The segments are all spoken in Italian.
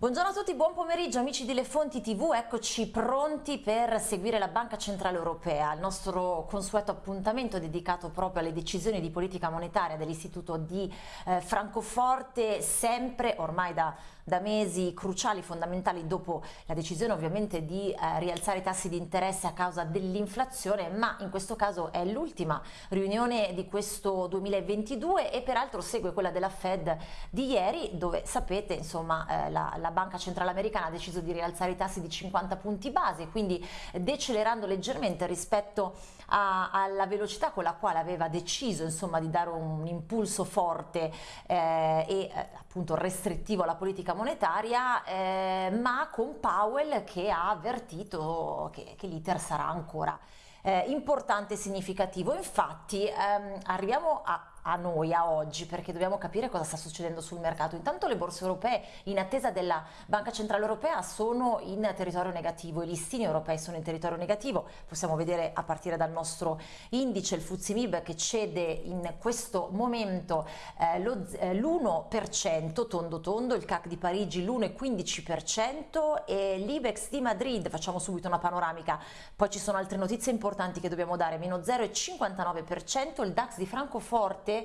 Buongiorno a tutti, buon pomeriggio amici di Le Fonti TV, eccoci pronti per seguire la Banca Centrale Europea, il nostro consueto appuntamento dedicato proprio alle decisioni di politica monetaria dell'Istituto di eh, Francoforte, sempre ormai da, da, mesi cruciali, fondamentali dopo la decisione ovviamente di eh, rialzare i tassi di interesse a causa dell'inflazione, ma in questo caso è l'ultima riunione di questo 2022 e peraltro segue quella della Fed di ieri dove sapete insomma eh, la, la Banca Centrale Americana ha deciso di rialzare i tassi di 50 punti base, quindi decelerando leggermente rispetto a, alla velocità con la quale aveva deciso insomma, di dare un impulso forte eh, e eh, appunto restrittivo alla politica monetaria, eh, ma con Powell che ha avvertito che, che l'iter sarà ancora eh, importante e significativo. Infatti ehm, arriviamo a a noi, a oggi, perché dobbiamo capire cosa sta succedendo sul mercato. Intanto le borse europee, in attesa della Banca Centrale Europea, sono in territorio negativo, i listini europei sono in territorio negativo, possiamo vedere a partire dal nostro indice, il FTSE che cede in questo momento eh, l'1% eh, tondo tondo, il CAC di Parigi l'1,15% e l'Ibex di Madrid, facciamo subito una panoramica, poi ci sono altre notizie importanti che dobbiamo dare, meno 0,59%, il DAX di Francoforte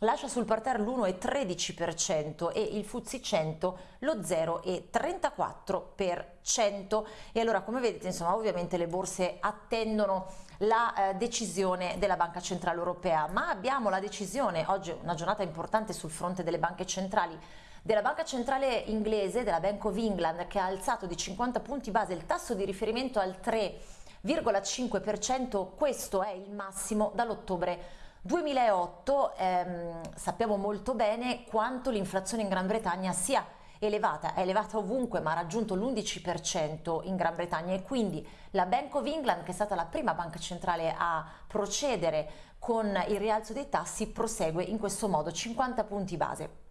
lascia sul parterre l'1,13% e il FTSE 100 lo 0,34% e allora come vedete insomma ovviamente le borse attendono la eh, decisione della Banca Centrale Europea. Ma abbiamo la decisione oggi una giornata importante sul fronte delle banche centrali della Banca Centrale Inglese, della Bank of England che ha alzato di 50 punti base il tasso di riferimento al 3,5% questo è il massimo dall'ottobre 2008 ehm, sappiamo molto bene quanto l'inflazione in Gran Bretagna sia elevata, è elevata ovunque ma ha raggiunto l'11% in Gran Bretagna. E quindi la Bank of England che è stata la prima banca centrale a procedere con il rialzo dei tassi prosegue in questo modo 50 punti base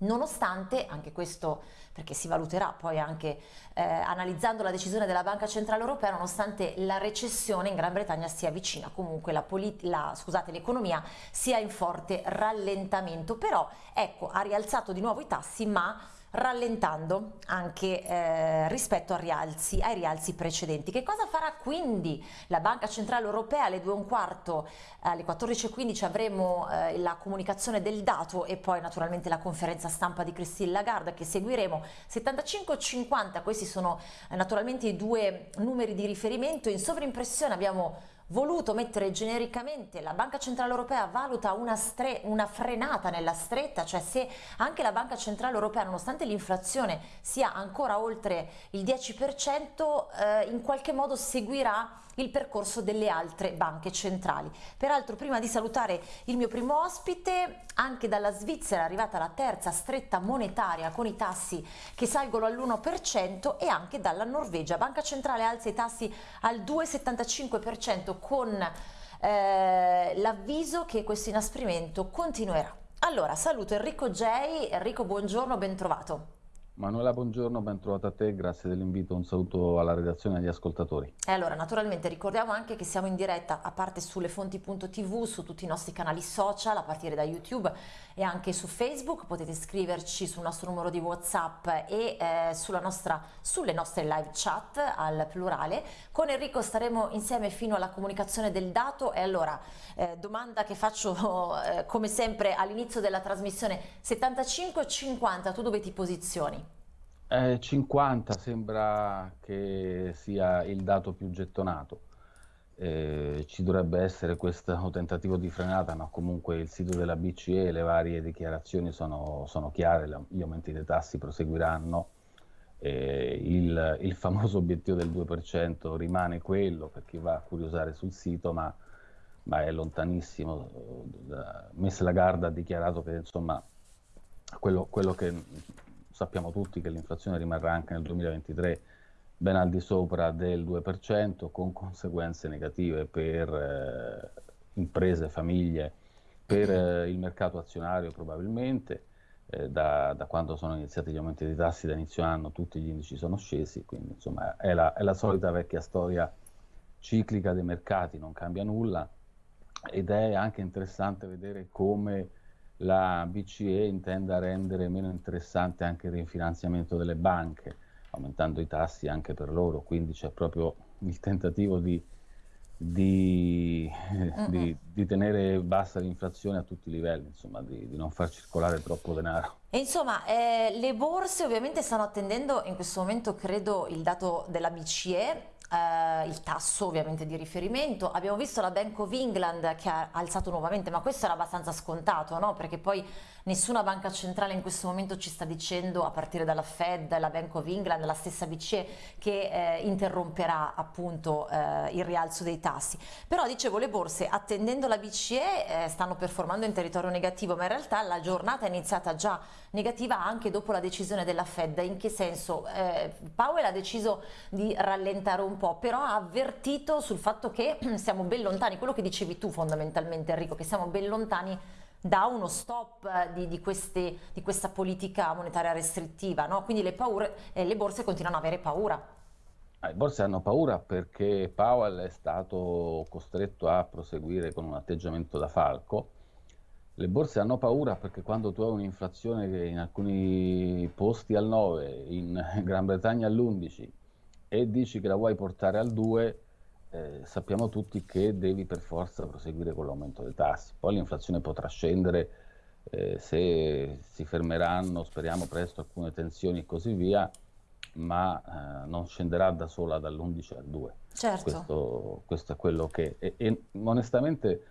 nonostante, anche questo perché si valuterà poi anche eh, analizzando la decisione della Banca Centrale Europea, nonostante la recessione in Gran Bretagna sia vicina, comunque l'economia sia in forte rallentamento, però ecco ha rialzato di nuovo i tassi ma rallentando anche eh, rispetto ai rialzi, ai rialzi precedenti. Che cosa farà quindi la Banca Centrale Europea? Alle 2 e un quarto, alle 14.15 avremo eh, la comunicazione del dato e poi naturalmente la conferenza stampa di Christine Lagarde che seguiremo. 75-50, questi sono eh, naturalmente i due numeri di riferimento, in sovrimpressione abbiamo voluto mettere genericamente la Banca Centrale Europea valuta una, una, frenata nella stretta, cioè se anche la Banca Centrale Europea nonostante l'inflazione sia ancora oltre il 10% eh, in qualche modo seguirà il percorso delle altre banche centrali. Peraltro prima di salutare il mio primo ospite, anche dalla Svizzera è arrivata la terza stretta monetaria con i tassi che salgono all'1% e anche dalla Norvegia. Banca Centrale alza i tassi al 2,75% con eh, l'avviso che questo inasprimento continuerà. Allora, saluto Enrico J. Enrico, buongiorno, ben trovato. Manuela, buongiorno, ben trovato a te, grazie dell'invito, un saluto alla redazione e agli ascoltatori. E allora, naturalmente ricordiamo anche che siamo in diretta a parte sulle fonti.tv, su tutti i nostri canali social, a partire da YouTube e anche su Facebook, potete scriverci sul nostro numero di Whatsapp e eh, nostra, sulle nostre live chat al plurale. Con Enrico staremo insieme fino alla comunicazione del dato e allora, eh, domanda che faccio eh, come sempre all'inizio della trasmissione, 75-50, tu dove ti posizioni? Eh, 50 sembra che sia il dato più gettonato. Eh, ci dovrebbe essere questo tentativo di frenata, ma comunque il sito della BCE le varie dichiarazioni sono, sono chiare, gli aumenti dei tassi proseguiranno. Eh, il, il, famoso obiettivo del 2% rimane quello per chi va a curiosare sul sito, ma, ma è lontanissimo. Messa Lagarde ha dichiarato che insomma, quello, quello che sappiamo tutti che l'inflazione rimarrà anche nel 2023 ben al di sopra del 2%, con conseguenze negative per eh, imprese, famiglie, per eh, il mercato azionario probabilmente. Eh, da, da, quando sono iniziati gli aumenti dei tassi da inizio anno tutti gli indici sono scesi, quindi insomma è la, è la solita vecchia storia ciclica dei mercati, non cambia nulla ed è anche interessante vedere come la BCE intenda rendere meno interessante anche il rifinanziamento delle banche, aumentando i tassi anche per loro, quindi c'è proprio il tentativo di, di, di, di tenere bassa l'inflazione a tutti i livelli, insomma, di, non far circolare troppo denaro. E insomma, eh, le borse ovviamente stanno attendendo in questo momento, credo, il dato della BCE, eh, il tasso ovviamente di riferimento. Abbiamo visto la Bank of England che ha alzato nuovamente, ma questo era abbastanza scontato, no? perché poi nessuna banca centrale in questo momento ci sta dicendo, a partire dalla Fed, la Bank of England, la stessa BCE, che eh, interromperà appunto eh, il rialzo dei tassi. Però dicevo, le borse attendendo la BCE eh, stanno performando in territorio negativo, ma in realtà la giornata è iniziata già negativa anche dopo la decisione della Fed. In che senso? Eh, Powell ha deciso di rallentare un po', però ha avvertito sul fatto che siamo ben lontani, quello che dicevi tu fondamentalmente Enrico, che siamo ben lontani da uno stop di, di, queste, di questa politica monetaria restrittiva, no? quindi le, paure, eh, le borse continuano ad avere paura. Ah, le borse hanno paura perché Powell è stato costretto a proseguire con un atteggiamento da falco. Le borse hanno paura perché quando tu hai un'inflazione che in alcuni posti al 9, in Gran Bretagna all'11 e dici che la vuoi portare al 2, eh, sappiamo tutti che devi per forza proseguire con l'aumento dei tassi. Poi l'inflazione potrà scendere eh, se si fermeranno, speriamo presto, alcune tensioni e così via, ma eh, non scenderà da sola dall'11 al 2. Certo. Questo, questo è quello che... E, e onestamente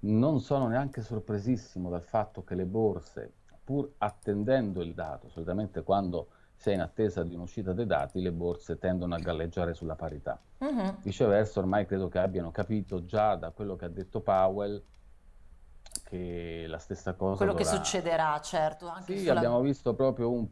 non sono neanche sorpresissimo dal fatto che le borse, pur attendendo il dato, solitamente quando se in attesa di un'uscita dei dati, le borse tendono a galleggiare sulla parità. Uh-huh. Viceversa, ormai credo che abbiano capito già da quello che ha detto Powell che la stessa cosa. Quello dovrà... che succederà, certo. Anche sì, sulla... abbiamo visto proprio un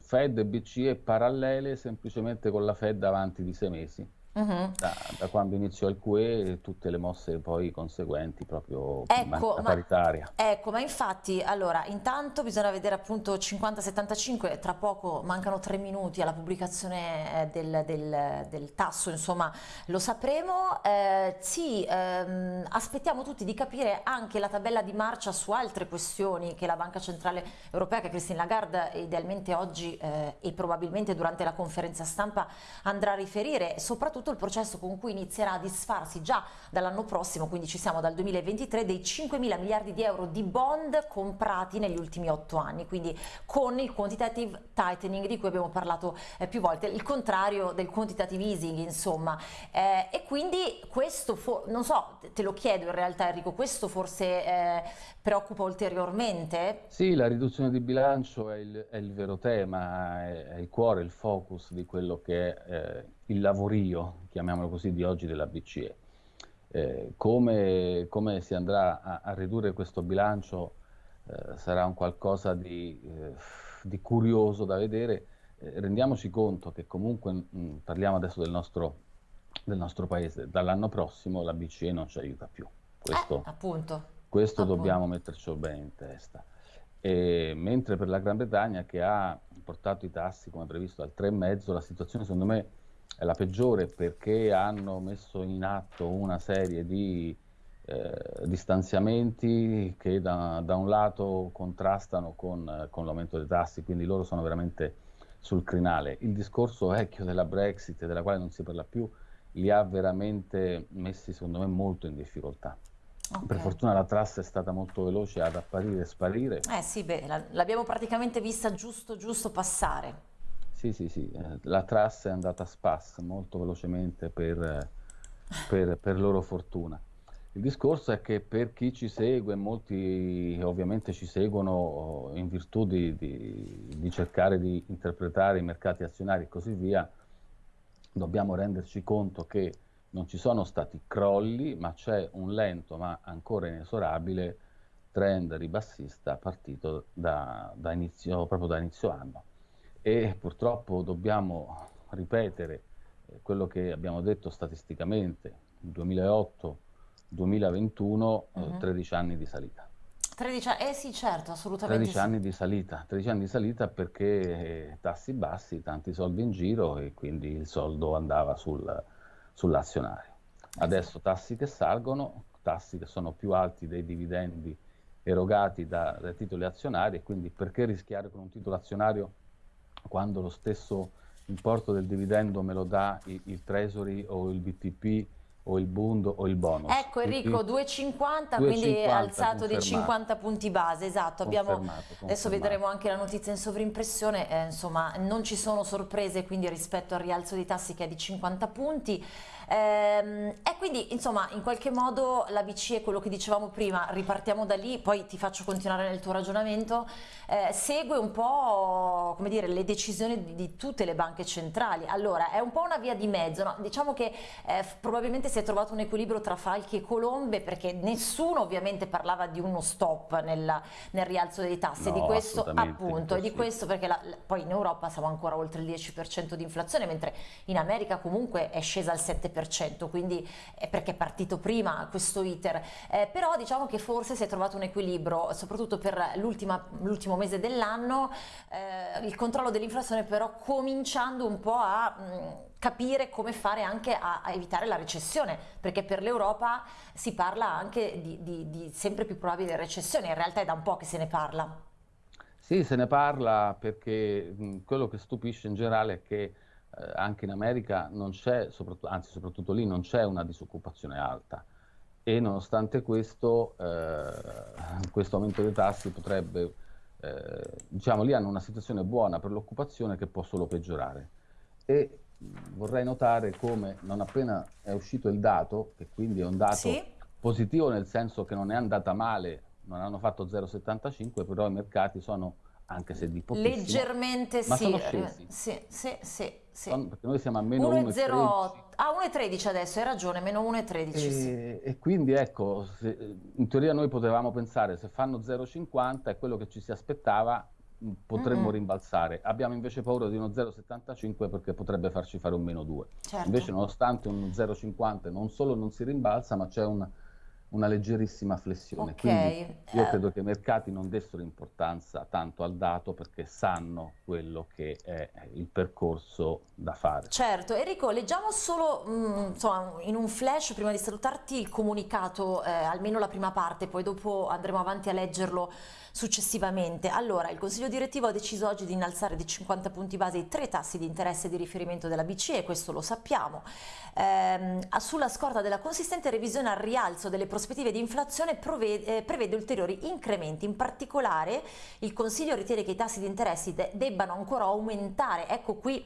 Fed e BCE parallele, semplicemente con la Fed avanti di sei mesi. Uh-huh. Da, da, quando iniziò il QE tutte le mosse poi conseguenti proprio ecco, ma, paritaria. Ecco, ma infatti, allora, intanto bisogna vedere appunto 50-75, tra poco mancano tre minuti alla pubblicazione eh, del, del, del tasso, insomma lo sapremo. Eh, sì, ehm, aspettiamo tutti di capire anche la tabella di marcia su altre questioni che la Banca Centrale Europea, che Christine Lagarde idealmente oggi eh, e probabilmente durante la conferenza stampa andrà a riferire, soprattutto soprattutto il processo con cui inizierà a disfarsi già dall'anno prossimo, quindi ci siamo dal 2023, dei 5 mila miliardi di euro di bond comprati negli ultimi otto anni, quindi con il quantitative tightening di cui abbiamo parlato eh, più volte, il contrario del quantitative easing insomma, eh, e quindi questo, non so, te lo chiedo in realtà Enrico, questo forse eh, preoccupa ulteriormente? Sì, la riduzione di bilancio è il, è il vero tema, è, è, il cuore, il focus di quello che eh, il lavorio, chiamiamolo così, di oggi della BCE. Eh, come, come, si andrà a, a ridurre questo bilancio eh, sarà un qualcosa di, eh, di, curioso da vedere. Eh, rendiamoci conto che comunque, mh, mm, parliamo adesso del nostro, del nostro, paese, dall'anno prossimo la BCE non ci aiuta più. Questo, eh, appunto. questo appunto. dobbiamo metterci bene in testa. E, mentre per la Gran Bretagna che ha portato i tassi come previsto al 3,5, la situazione secondo me è la peggiore perché hanno messo in atto una serie di eh, distanziamenti che da, da, un lato contrastano con, con l'aumento dei tassi, quindi loro sono veramente sul crinale. Il discorso vecchio della Brexit, della quale non si parla più, li ha veramente messi secondo me molto in difficoltà. Okay. Per fortuna la trassa è stata molto veloce ad apparire e sparire. Eh sì, beh, l'abbiamo praticamente vista giusto giusto passare. Sì, sì, sì, eh, la trassa è andata a spas molto velocemente per, per, per, loro fortuna. Il discorso è che per chi ci segue, molti ovviamente ci seguono oh, in virtù di, di, di cercare di interpretare i mercati azionari e così via, dobbiamo renderci conto che non ci sono stati crolli, ma c'è un lento ma ancora inesorabile trend ribassista partito da, da inizio, proprio da inizio anno e purtroppo dobbiamo ripetere eh, quello che abbiamo detto statisticamente, 2008-2021, uh-huh. eh, 13 anni di salita. 13 anni, eh sì certo, assolutamente 13 sì. anni di salita, 13 anni di salita perché eh, tassi bassi, tanti soldi in giro e quindi il soldo andava sul, sull'azionario. Adesso tassi che salgono, tassi che sono più alti dei dividendi erogati da, dai titoli azionari e quindi perché rischiare con un titolo azionario quando lo stesso importo del dividendo me lo dà il, il Treasury o il BTP o il Bund o il bonus. Ecco Enrico, 2,50 quindi è alzato di 50 punti base, esatto, Abbiamo, confermato, confermato. adesso vedremo anche la notizia in sovrimpressione, eh, insomma non ci sono sorprese quindi rispetto al rialzo dei tassi che è di 50 punti. Ehm, e quindi insomma in qualche modo la BCE, quello che dicevamo prima, ripartiamo da lì, poi ti faccio continuare nel tuo ragionamento, eh, segue un po' come dire, le decisioni di, di, tutte le banche centrali. Allora è un po' una via di mezzo, no? diciamo che eh, probabilmente si è trovato un equilibrio tra falchi e colombe perché nessuno ovviamente parlava di uno stop nel, nel rialzo dei tassi, no, di questo appunto, e di questo perché la, poi in Europa siamo ancora oltre il 10% di inflazione, mentre in America comunque è scesa al 7% 10%, quindi è perché è partito prima questo iter, eh, però diciamo che forse si è trovato un equilibrio, soprattutto per l'ultimo mese dell'anno, eh, il controllo dell'inflazione però cominciando un po' a mh, capire come fare anche a, a, evitare la recessione, perché per l'Europa si parla anche di, di, di sempre più probabile recessione, in realtà è da un po' che se ne parla. Sì, se ne parla perché mh, quello che stupisce in generale è che eh, anche in America non c'è, anzi soprattutto lì non c'è una disoccupazione alta e nonostante questo, eh, questo aumento dei tassi potrebbe, eh, diciamo lì hanno una situazione buona per l'occupazione che può solo peggiorare. E vorrei notare come non appena è uscito il dato, che quindi è un dato sì. positivo nel senso che non è andata male, non hanno fatto 0,75, però i mercati sono anche se di pochissimo. Leggermente ma sì. sono scesi. Sì, sì, sì, sì. Perché noi siamo a meno 1,13. Ah, 1,13 adesso, hai ragione, meno 1,13. E, sì. e quindi ecco, se, in teoria noi potevamo pensare se fanno 0,50 è quello che ci si aspettava, potremmo mm-hmm. rimbalzare. Abbiamo invece paura di uno 0,75 perché potrebbe farci fare un meno 2. Certo. Invece nonostante un 0,50 non solo non si rimbalza, ma c'è un una leggerissima flessione. Okay. Quindi io eh. credo che i mercati non dessero importanza tanto al dato perché sanno quello che è il percorso da fare. Certo, Enrico, leggiamo solo mh, mm, insomma, in un flash prima di salutarti il comunicato, eh, almeno la prima parte, poi dopo andremo avanti a leggerlo successivamente. Allora, il Consiglio direttivo ha deciso oggi di innalzare di 50 punti base i tre tassi di interesse di riferimento della BCE, questo lo sappiamo. Eh, sulla scorta della consistente revisione al rialzo delle prospettive di inflazione prevede, eh, prevede ulteriori incrementi. In particolare il Consiglio ritiene che i tassi di interessi de debbano ancora aumentare. Ecco qui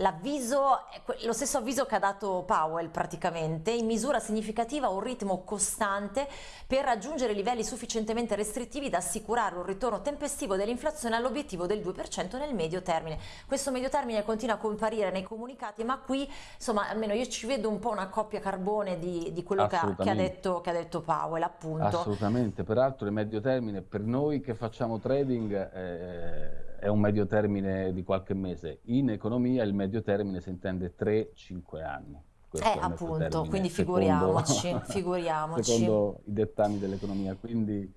L'avviso, lo stesso avviso che ha dato Powell praticamente, in misura significativa un ritmo costante per raggiungere livelli sufficientemente restrittivi da assicurare un ritorno tempestivo dell'inflazione all'obiettivo del 2% nel medio termine. Questo medio termine continua a comparire nei comunicati, ma qui insomma almeno io ci vedo un po' una coppia carbone di, di quello che ha, che ha, detto, che ha detto Powell appunto. Assolutamente, peraltro il medio termine per noi che facciamo trading... Eh, è un medio termine di qualche mese. In economia il medio termine si intende 3-5 anni. Questo eh, appunto, quindi figuriamoci, secondo, figuriamoci. Secondo i dettami dell'economia, quindi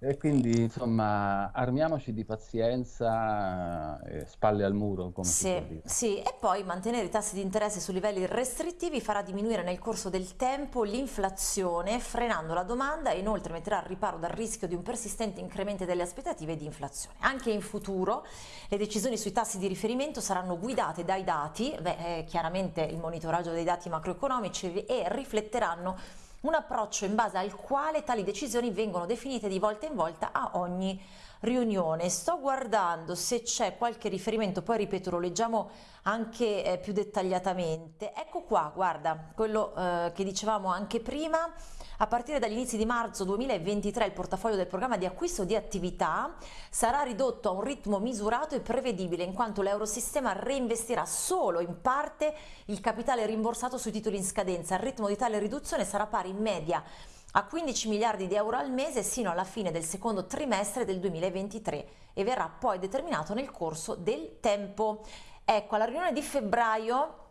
e quindi insomma armiamoci di pazienza e spalle al muro come sì, si può dire. Sì, e poi mantenere i tassi di interesse su livelli restrittivi farà diminuire nel corso del tempo l'inflazione frenando la domanda e inoltre metterà al riparo dal rischio di un persistente incremento delle aspettative di inflazione. Anche in futuro le decisioni sui tassi di riferimento saranno guidate dai dati, beh, eh, chiaramente il monitoraggio dei dati macroeconomici e rifletteranno un approccio in base al quale tali decisioni vengono definite di volta in volta a ogni riunione. Sto guardando se c'è qualche riferimento, poi ripeto, lo leggiamo anche eh, più dettagliatamente. Ecco qua, guarda, quello eh, che dicevamo anche prima. A partire dagli inizi di marzo 2023 il portafoglio del programma di acquisto di attività sarà ridotto a un ritmo misurato e prevedibile in quanto l'Eurosistema reinvestirà solo in parte il capitale rimborsato sui titoli in scadenza. Il ritmo di tale riduzione sarà pari in media a 15 miliardi di euro al mese sino alla fine del secondo trimestre del 2023 e verrà poi determinato nel corso del tempo. Ecco, alla riunione di febbraio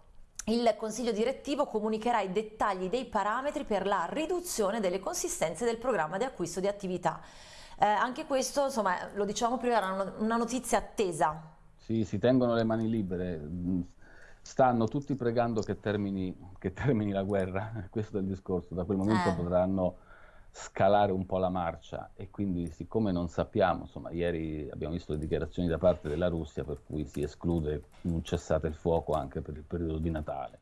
il Consiglio direttivo comunicherà i dettagli dei parametri per la riduzione delle consistenze del programma di acquisto di attività. Eh, anche questo, insomma, lo dicevamo prima, era una notizia attesa. Sì, si tengono le mani libere, stanno tutti pregando che termini, che termini la guerra, questo è il discorso, da quel momento eh. potranno scalare un po' la marcia e quindi siccome non sappiamo, insomma ieri abbiamo visto le dichiarazioni da parte della Russia per cui si esclude un cessate il fuoco anche per il periodo di Natale.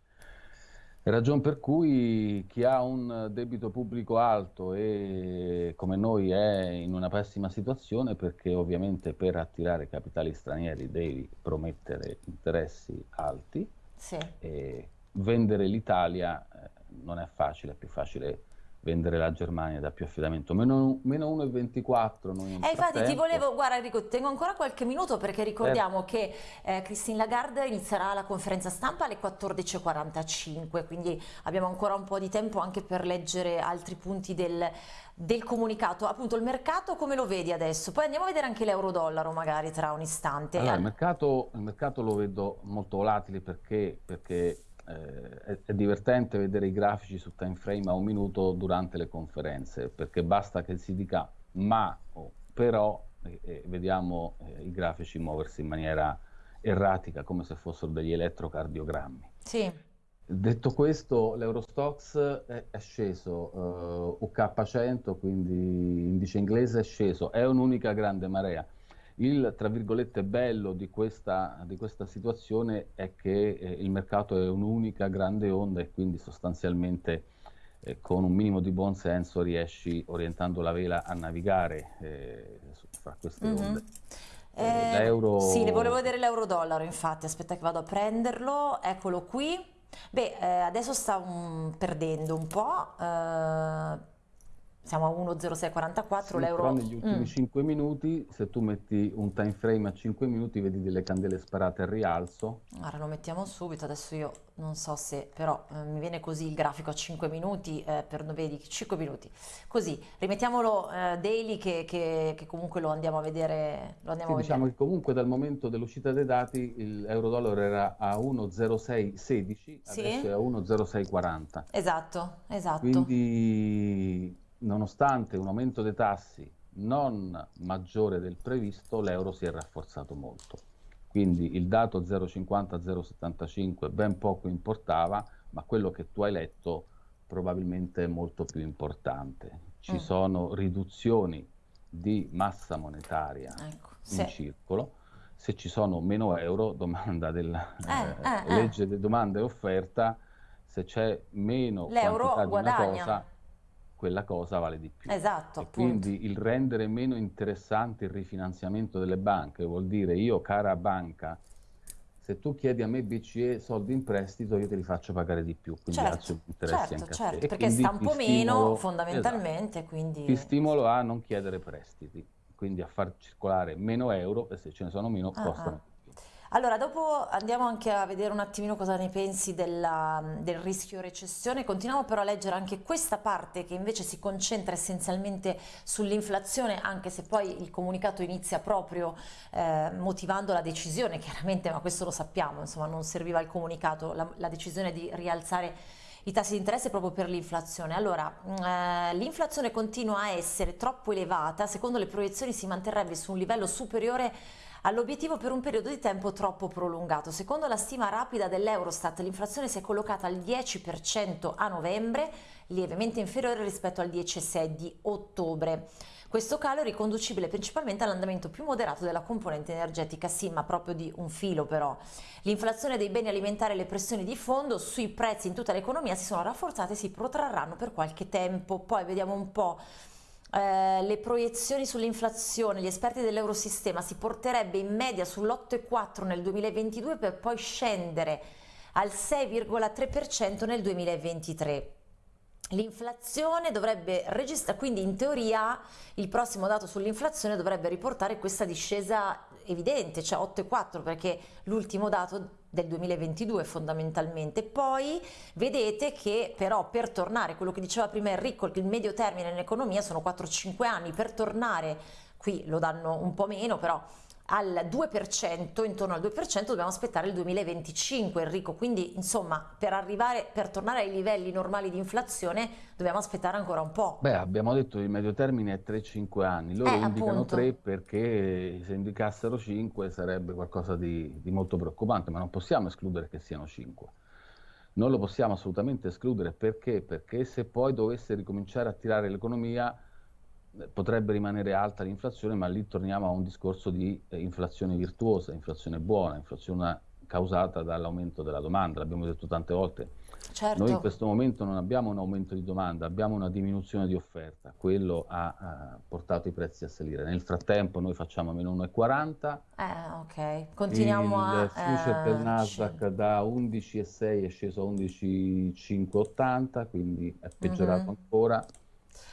Ragione per cui chi ha un debito pubblico alto e come noi è in una pessima situazione perché ovviamente per attirare capitali stranieri devi promettere interessi alti sì. e vendere l'Italia eh, non è facile, è più facile vendere la Germania da più affidamento. Meno, meno 1,24 noi Eh infatti ti volevo, guarda Enrico, tengo ancora qualche minuto perché ricordiamo eh. che eh, Christine Lagarde inizierà la conferenza stampa alle 14.45, quindi abbiamo ancora un po' di tempo anche per leggere altri punti del, del comunicato. Appunto il mercato come lo vedi adesso? Poi andiamo a vedere anche l'euro-dollaro magari tra un istante. Allora, il, mercato, il mercato lo vedo molto volatile perché, perché eh, è, è, divertente vedere i grafici su time frame a un minuto durante le conferenze, perché basta che si dica ma o però e, e vediamo eh, i grafici muoversi in maniera erratica, come se fossero degli elettrocardiogrammi. Sì. Detto questo, l'Eurostox è, è sceso, uh, UK100, quindi indice inglese, è sceso, è un'unica grande marea. Il, tra virgolette, bello di questa, di questa situazione è che eh, il mercato è un'unica grande onda e quindi sostanzialmente eh, con un minimo di buon senso riesci, orientando la vela, a navigare eh, fra queste mm-hmm. onde. Eh, l'euro... Sì, ne volevo vedere l'euro-dollaro, infatti, aspetta che vado a prenderlo, eccolo qui. Beh, eh, adesso sta um, perdendo un po', eh, siamo a 1,0644 sì, l'euro. Però negli ultimi mm. 5 minuti, se tu metti un time frame a 5 minuti, vedi delle candele sparate al rialzo. Ora lo mettiamo subito, adesso io non so se, però eh, mi viene così il grafico a 5 minuti, eh, per, vedi, 5 minuti. Così, rimettiamolo eh, daily che, che, che, comunque lo andiamo a vedere. Lo andiamo sì, a diciamo vedere. che comunque dal momento dell'uscita dei dati l'euro-dollaro era a 1,0616, sì? adesso è a 1,0640. Esatto, esatto. Quindi nonostante un aumento dei tassi non maggiore del previsto, l'euro si è rafforzato molto. Quindi il dato 0,50-0,75 ben poco importava, ma quello che tu hai letto probabilmente è molto più importante. Ci mm. sono riduzioni di massa monetaria ecco, in sì. circolo. Se ci sono meno euro, domanda della eh, eh, eh, legge di domanda e offerta, se c'è meno quantità di una cosa, quella cosa vale di più. Esatto. E quindi il rendere meno interessante il rifinanziamento delle banche vuol dire io, cara banca, se tu chiedi a me BCE soldi in prestito, io te li faccio pagare di più, quindi certo, interessi certo, certo, perché sta un po' meno esatto. fondamentalmente, esatto. quindi... Ti stimolo a non chiedere prestiti, quindi a far circolare meno euro e se ce ne sono meno ah, costano. Ah. Allora, dopo andiamo anche a vedere un attimino cosa ne pensi della, del rischio recessione. Continuiamo però a leggere anche questa parte che invece si concentra essenzialmente sull'inflazione, anche se poi il comunicato inizia proprio eh, motivando la decisione, chiaramente, ma questo lo sappiamo, insomma non serviva il comunicato, la, la decisione di rialzare i tassi di interesse proprio per l'inflazione. Allora, eh, l'inflazione continua a essere troppo elevata, secondo le proiezioni si manterrebbe su un livello superiore all'obiettivo per un periodo di tempo troppo prolungato. Secondo la stima rapida dell'Eurostat l'inflazione si è collocata al 10% a novembre, lievemente inferiore rispetto al 10,6 di ottobre. Questo calo è riconducibile principalmente all'andamento più moderato della componente energetica, sì, ma proprio di un filo però. L'inflazione dei beni alimentari e le pressioni di fondo sui prezzi in tutta l'economia si sono rafforzate e si protrarranno per qualche tempo. Poi vediamo un po' eh, le proiezioni sull'inflazione, gli esperti dell'Eurosistema si porterebbe in media sull'8,4 nel 2022 per poi scendere al 6,3% nel 2023. L'inflazione dovrebbe registrare, quindi in teoria il prossimo dato sull'inflazione dovrebbe riportare questa discesa evidente, cioè 8,4 perché l'ultimo dato del 2022 fondamentalmente. Poi vedete che però per tornare, quello che diceva prima Enrico, il medio termine in economia sono 4-5 anni, per tornare, qui lo danno un po' meno però, al 2%, intorno al 2% dobbiamo aspettare il 2025 Enrico, quindi insomma per arrivare, per tornare ai livelli normali di inflazione dobbiamo aspettare ancora un po'. Beh abbiamo detto che il medio termine è 3-5 anni, loro eh, indicano appunto. 3 perché se indicassero 5 sarebbe qualcosa di, di molto preoccupante, ma non possiamo escludere che siano 5. non lo possiamo assolutamente escludere perché? Perché se poi dovesse ricominciare a tirare l'economia potrebbe rimanere alta l'inflazione, ma lì torniamo a un discorso di eh, inflazione virtuosa, inflazione buona, inflazione causata dall'aumento della domanda, l'abbiamo detto tante volte. Certo. Noi in questo momento non abbiamo un aumento di domanda, abbiamo una diminuzione di offerta, quello ha, ha portato i prezzi a salire. Nel frattempo noi facciamo meno 1,40. Eh, ok, continuiamo il a... Il future eh, del Nasdaq da 11,6 è sceso a 11,580, quindi è peggiorato mm -hmm. ancora.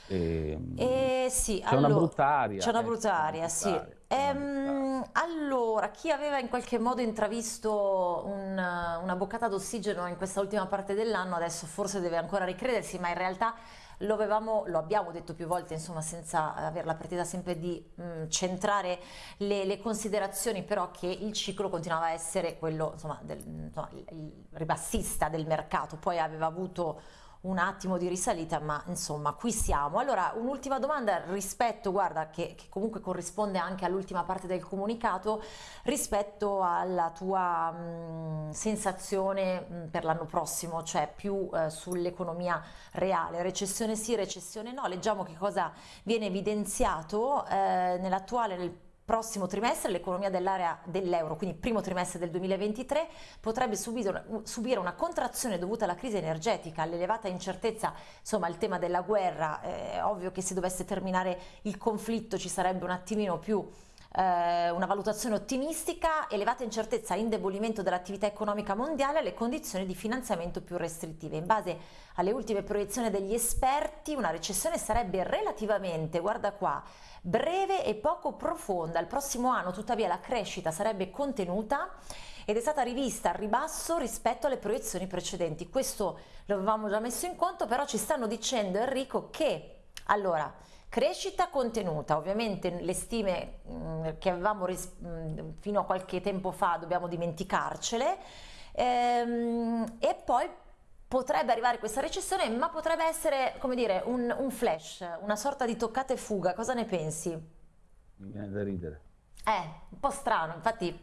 E, eh, sì, c'è allora, una brutta aria. C'è una brutta aria, sì. Ehm, allora, chi aveva in qualche modo intravisto un, una boccata d'ossigeno in questa ultima parte dell'anno, adesso forse deve ancora ricredersi, ma in realtà lo, avevamo, lo abbiamo detto più volte, insomma, senza avere la partita sempre di mh, centrare le, le, considerazioni, però che il ciclo continuava a essere quello, insomma, del, insomma, il, il ribassista del mercato, poi aveva avuto un attimo di risalita, ma insomma qui siamo. Allora un'ultima domanda rispetto, guarda, che, che comunque corrisponde anche all'ultima parte del comunicato, rispetto alla tua mh, sensazione mh, per l'anno prossimo, cioè più eh, sull'economia reale, recessione sì, recessione no, leggiamo che cosa viene evidenziato eh, nell'attuale, nel prossimo trimestre l'economia dell'area dell'euro, quindi primo trimestre del 2023, potrebbe subire, una contrazione dovuta alla crisi energetica, all'elevata incertezza, insomma il tema della guerra, è ovvio che se dovesse terminare il conflitto ci sarebbe un attimino più eh, una valutazione ottimistica, elevata incertezza, indebolimento dell'attività economica mondiale e le condizioni di finanziamento più restrittive. In base alle ultime proiezioni degli esperti una recessione sarebbe relativamente, guarda qua, breve e poco profonda. Il prossimo anno tuttavia la crescita sarebbe contenuta ed è stata rivista al ribasso rispetto alle proiezioni precedenti. Questo lo avevamo già messo in conto, però ci stanno dicendo Enrico che allora crescita contenuta, ovviamente le stime mh, mm, che avevamo mh, fino a qualche tempo fa dobbiamo dimenticarcele ehm, e poi potrebbe arrivare questa recessione, ma potrebbe essere, come dire, un, un flash, una sorta di toccata e fuga. Cosa ne pensi? Mi viene da ridere. Eh, un po' strano, infatti...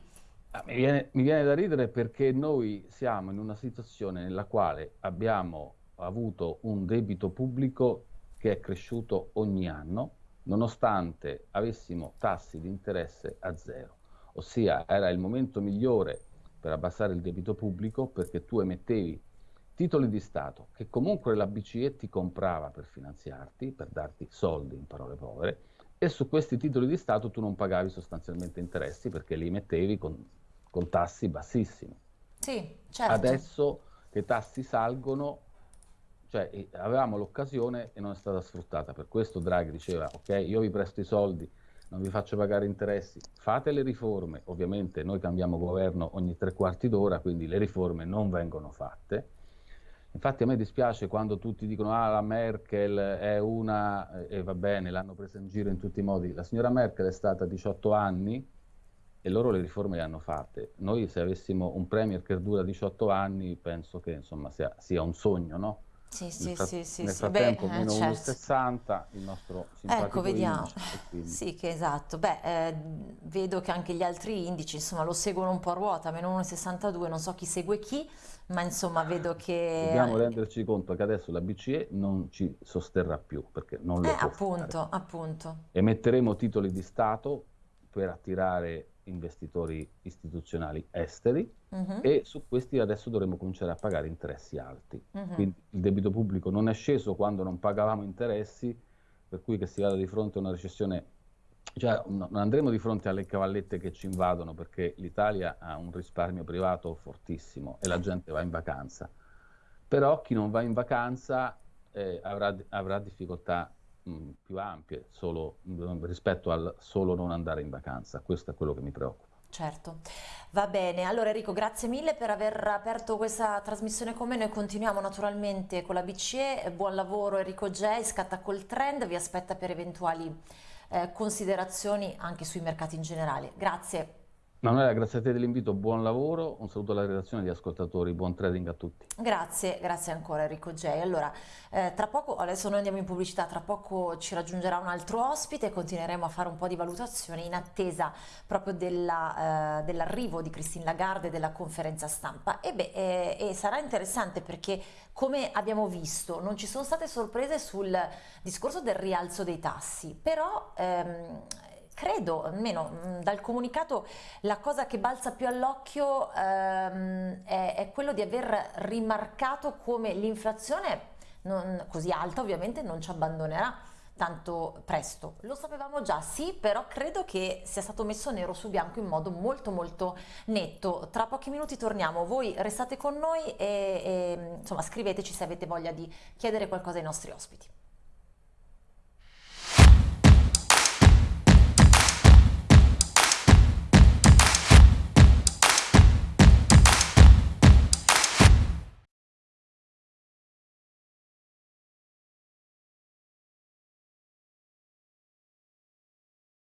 Ah, mi, viene, mi viene da ridere perché noi siamo in una situazione nella quale abbiamo avuto un debito pubblico che è cresciuto ogni anno, nonostante avessimo tassi di interesse a zero. Ossia, era il momento migliore per abbassare il debito pubblico perché tu emettevi titoli di Stato che comunque la BCE ti comprava per finanziarti, per darti soldi in parole povere, e su questi titoli di Stato tu non pagavi sostanzialmente interessi perché li mettevi con, con tassi bassissimi. Sì, certo. Adesso che i tassi salgono, cioè avevamo l'occasione e non è stata sfruttata. Per questo Draghi diceva, ok, io vi presto i soldi, non vi faccio pagare interessi, fate le riforme. Ovviamente noi cambiamo governo ogni tre quarti d'ora, quindi le riforme non vengono fatte Infatti a me dispiace quando tutti dicono ah la Merkel è una, e va bene, l'hanno presa in giro in tutti i modi. La signora Merkel è stata 18 anni e loro le riforme le hanno fatte. Noi se avessimo un premier che dura 18 anni penso che insomma sia, sia un sogno, no? Sì, sì, sì, sì, nel frattempo Beh, meno certo. 1,60 il nostro simpatico Ecco, vediamo. Indice, sì, che esatto. Beh, eh, vedo che anche gli altri indici, insomma, lo seguono un po' a ruota, meno 1,62, non so chi segue chi, ma insomma vedo che... Dobbiamo renderci conto che adesso la BCE non ci sosterrà più, perché non lo eh, appunto, fare. appunto. Emetteremo titoli di Stato per attirare investitori istituzionali esteri uh mhm. -huh. e su questi adesso dovremo cominciare a pagare interessi alti. Uh mhm. -huh. Quindi il debito pubblico non è sceso quando non pagavamo interessi, per cui che si vada di fronte a una recessione, cioè non andremo di fronte alle cavallette che ci invadono perché l'Italia ha un risparmio privato fortissimo e la gente va in vacanza. Però chi non va in vacanza eh, avrà, avrà difficoltà mh, più ampie solo, mh, rispetto al solo non andare in vacanza. Questo è quello che mi preoccupa. Certo, va bene. Allora Enrico, grazie mille per aver aperto questa trasmissione con me. Noi continuiamo naturalmente con la BCE. Buon lavoro Enrico J, scatta col trend, vi aspetta per eventuali eh, considerazioni anche sui mercati in generale. Grazie. Manuela, grazie a te dell'invito, buon lavoro, un saluto alla redazione agli ascoltatori, buon trading a tutti. Grazie, grazie ancora Enrico J. Allora, eh, tra poco, adesso noi andiamo in pubblicità, tra poco ci raggiungerà un altro ospite e continueremo a fare un po' di valutazioni in attesa proprio eh, dell'arrivo di Christine Lagarde e della conferenza stampa. E, beh, eh, e sarà interessante perché, come abbiamo visto, non ci sono state sorprese sul discorso del rialzo dei tassi, però... Ehm, credo, almeno mm, dal comunicato, la cosa che balza più all'occhio ehm, è, è, quello di aver rimarcato come l'inflazione così alta ovviamente non ci abbandonerà tanto presto. Lo sapevamo già, sì, però credo che sia stato messo nero su bianco in modo molto molto netto. Tra pochi minuti torniamo, voi restate con noi e, e insomma scriveteci se avete voglia di chiedere qualcosa ai nostri ospiti.